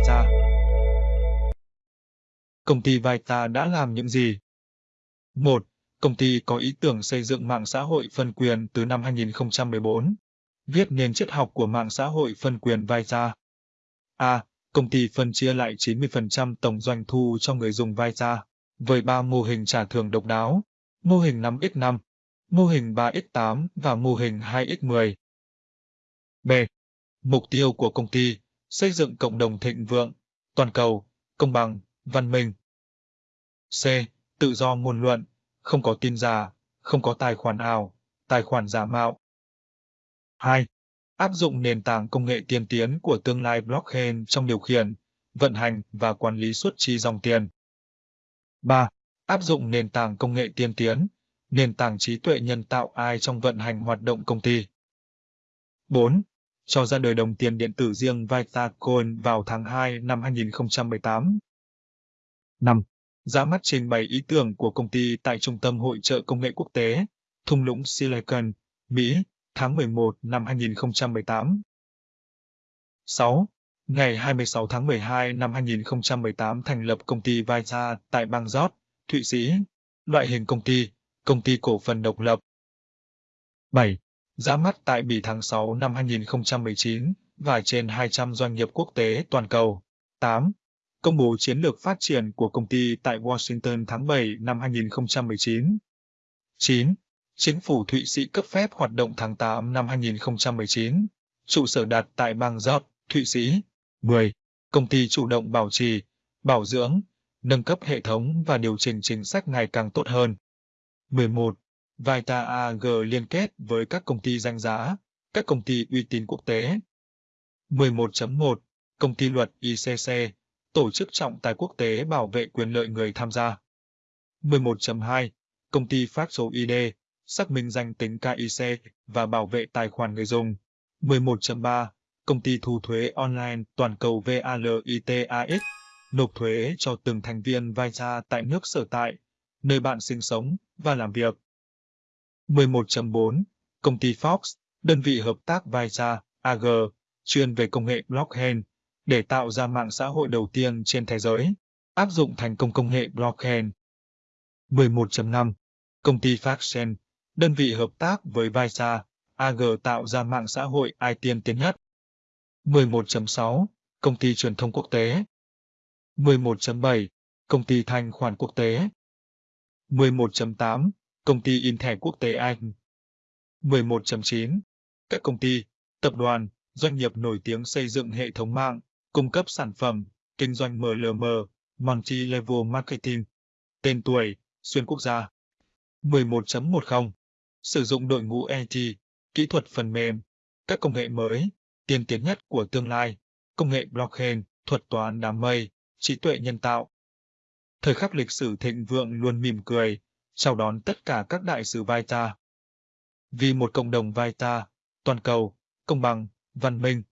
Vita. Công ty Vita đã làm những gì? 1. Công ty có ý tưởng xây dựng mạng xã hội phân quyền từ năm 2014. Viết nền triết học của mạng xã hội phân quyền Vita. A. Công ty phân chia lại 90% tổng doanh thu cho người dùng Vita, với 3 mô hình trả thưởng độc đáo, mô hình 5x5, mô hình 3x8 và mô hình 2x10. B. Mục tiêu của công ty, xây dựng cộng đồng thịnh vượng, toàn cầu, công bằng, văn minh. C. Tự do ngôn luận, không có tin giả, không có tài khoản ảo, tài khoản giả mạo. 2. Áp dụng nền tảng công nghệ tiên tiến của tương lai blockchain trong điều khiển, vận hành và quản lý xuất chi dòng tiền. 3. Áp dụng nền tảng công nghệ tiên tiến, nền tảng trí tuệ nhân tạo AI trong vận hành hoạt động công ty. 4. Cho ra đời đồng tiền điện tử riêng Vitacoin vào tháng 2 năm 2018. 5. Ra mắt trình bày ý tưởng của công ty tại Trung tâm Hội trợ Công nghệ Quốc tế, thung lũng Silicon, Mỹ, tháng 11 năm 2018. 6. Ngày 26 tháng 12 năm 2018 thành lập công ty Vita tại bang Giót, Thụy Sĩ. Loại hình công ty, công ty cổ phần độc lập. 7. Ra mắt tại Bỉ tháng 6 năm 2019 và trên 200 doanh nghiệp quốc tế toàn cầu. 8. Công bố chiến lược phát triển của công ty tại Washington tháng 7 năm 2019. 9. Chính phủ Thụy Sĩ cấp phép hoạt động tháng 8 năm 2019. Trụ sở đặt tại bang Giọt, Thụy Sĩ. 10. Công ty chủ động bảo trì, bảo dưỡng, nâng cấp hệ thống và điều chỉnh chính sách ngày càng tốt hơn. 11. Vita AG liên kết với các công ty danh giá, các công ty uy tín quốc tế. 11.1. Công ty luật ICC, tổ chức trọng tài quốc tế bảo vệ quyền lợi người tham gia. 11.2. Công ty phát số ID, xác minh danh tính KIC và bảo vệ tài khoản người dùng. 11.3. Công ty thu thuế online toàn cầu VALITAX, nộp thuế cho từng thành viên Vita tại nước sở tại, nơi bạn sinh sống và làm việc. 11.4. Công ty Fox, đơn vị hợp tác Visa AG, chuyên về công nghệ blockchain, để tạo ra mạng xã hội đầu tiên trên thế giới, áp dụng thành công công nghệ blockchain. 11.5. Công ty Faxen, đơn vị hợp tác với Visa, AG tạo ra mạng xã hội ai tiên tiến nhất. 11.6. Công ty truyền thông quốc tế. 11.7. Công ty thanh khoản quốc tế. 11.8. Công ty in thẻ quốc tế Anh. 11.9. Các công ty, tập đoàn, doanh nghiệp nổi tiếng xây dựng hệ thống mạng, cung cấp sản phẩm, kinh doanh MLM, Multi-Level Marketing, tên tuổi, xuyên quốc gia. 11.10 Sử dụng đội ngũ IT, kỹ thuật phần mềm, các công nghệ mới, tiên tiến nhất của tương lai, công nghệ blockchain, thuật toán đám mây, trí tuệ nhân tạo. Thời khắc lịch sử thịnh vượng luôn mỉm cười, chào đón tất cả các đại sứ Vita. Vì một cộng đồng Vita, toàn cầu, công bằng, văn minh,